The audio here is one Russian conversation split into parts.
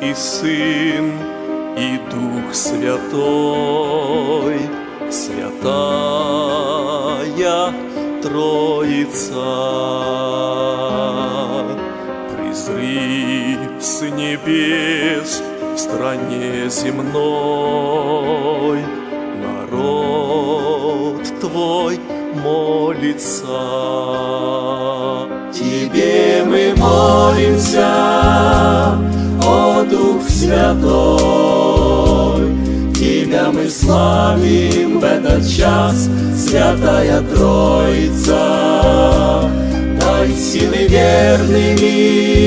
и Сын, и Дух Святой, Святая Троица. Призри с небес в стране земной, народ Твой молится. Тебе мы молимся, Дух Святой, Тебя мы славим в этот час, Святая Троица. Дай силы верными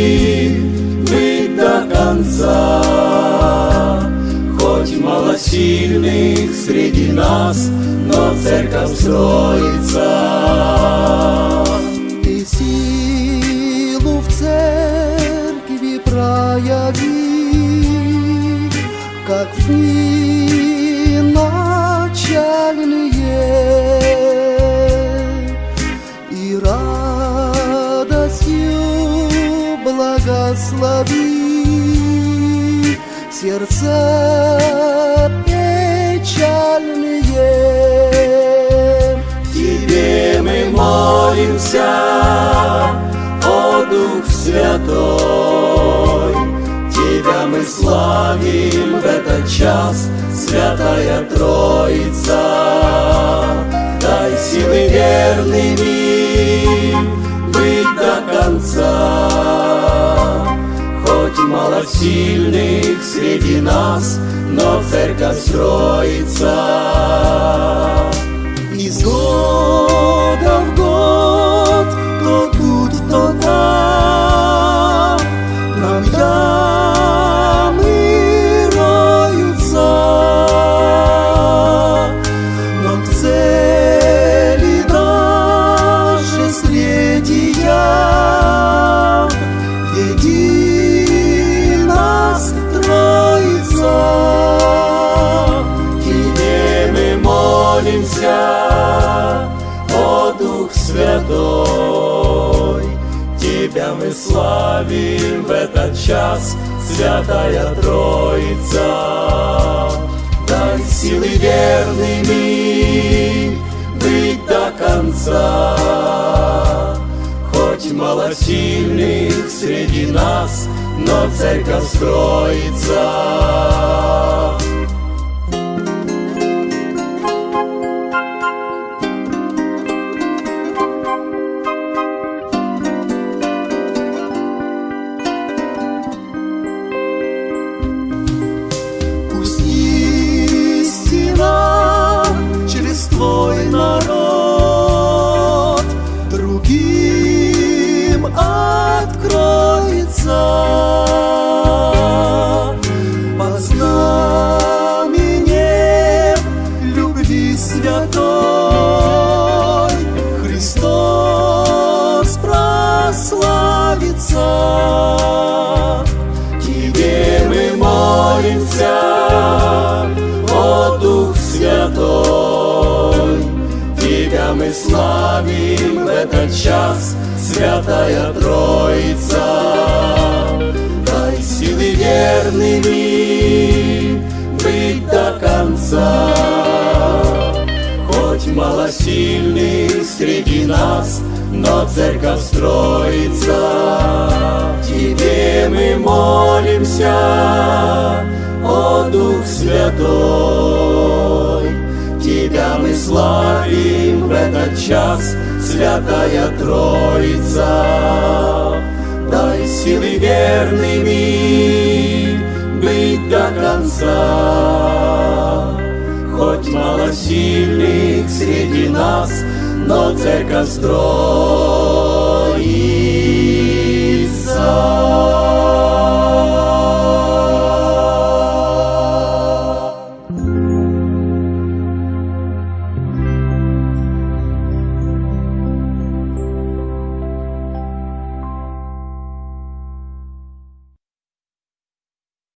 быть до конца, Хоть мало сильных среди нас, но церковь строится. Ты силу в церкви прояви, как в дни начальные, и радостью благослови сердца печальные. Тебе мы молимся, о Дух Святой, славим в этот час, Святая Троица. Дай силы верными быть до конца, Хоть мало сильных среди нас, но церковь строится. Славим в этот час, Святая Троица. Дай силы верными быть до конца, Хоть мало сильных среди нас, но церковь строится. Прославится. Тебе мы молимся, о Дух Святой, Тебя мы славим в этот час, Святая Троица. Дай силы верными быть до конца, Хоть мало сильных среди нас, но церковь строится. Молимся, о Дух Святой, Тебя мы славим в этот час, Святая Троица. Дай силы верными быть до конца, Хоть мало сильных среди нас, но церковь строится.